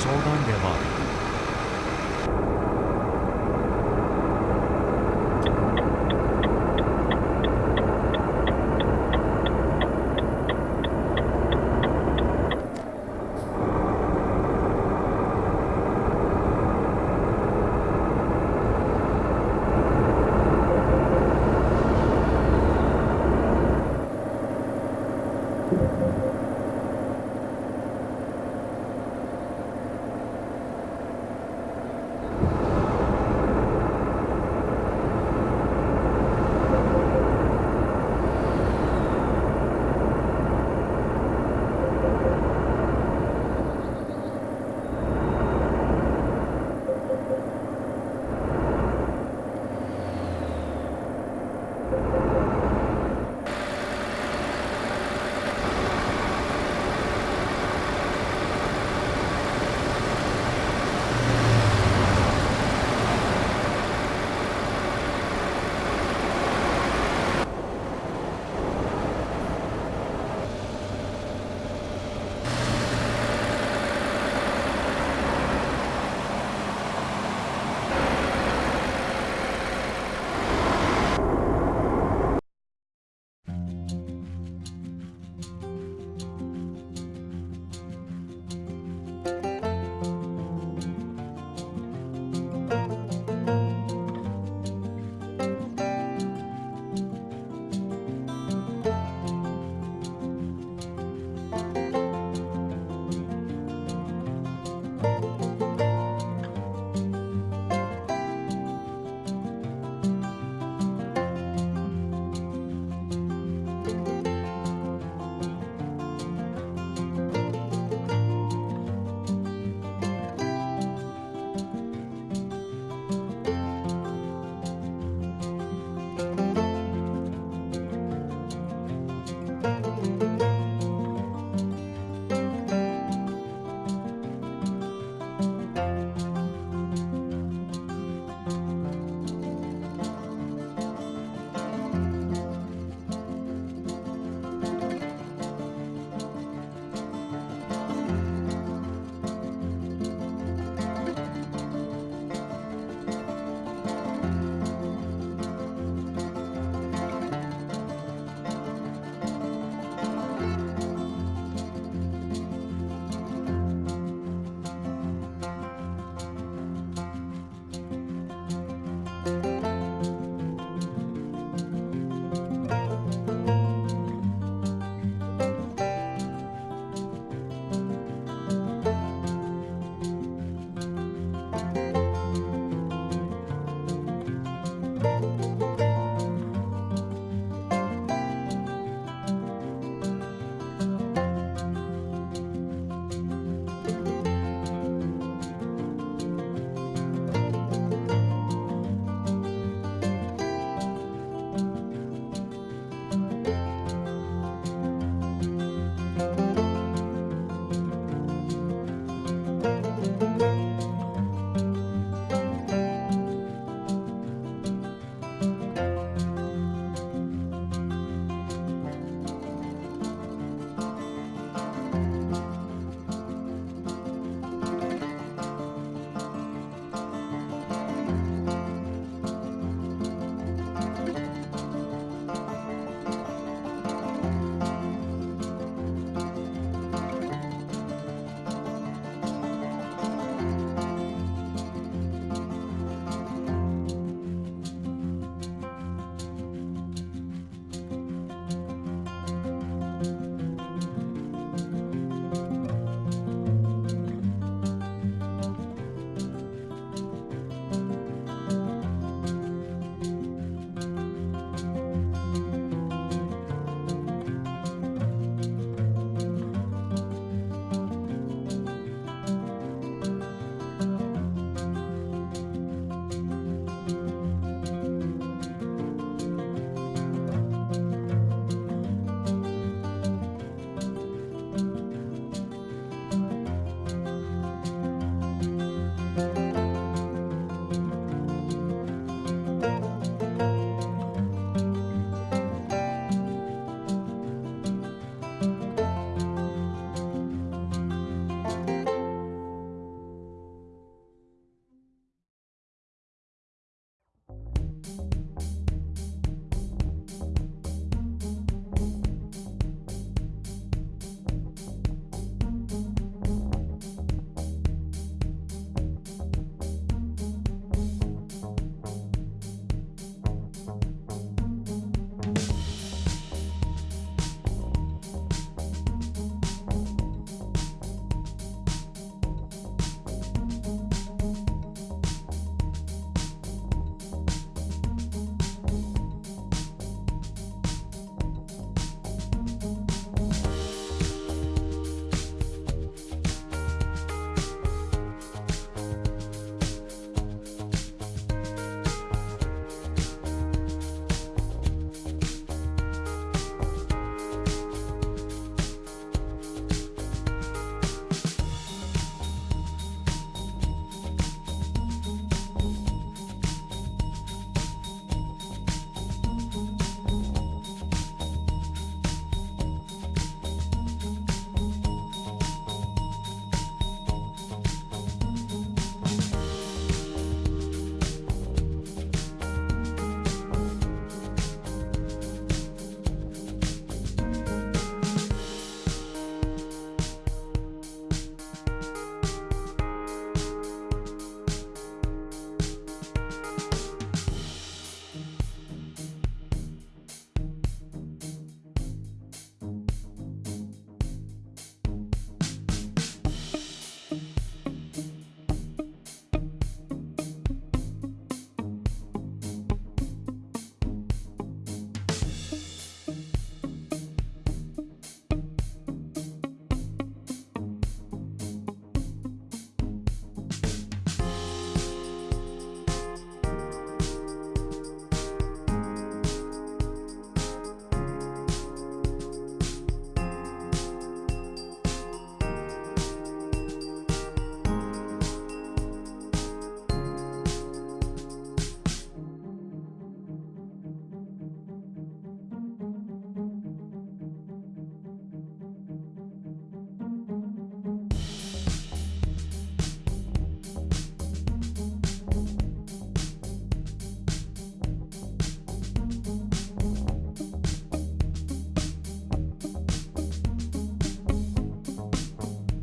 湘談ではある。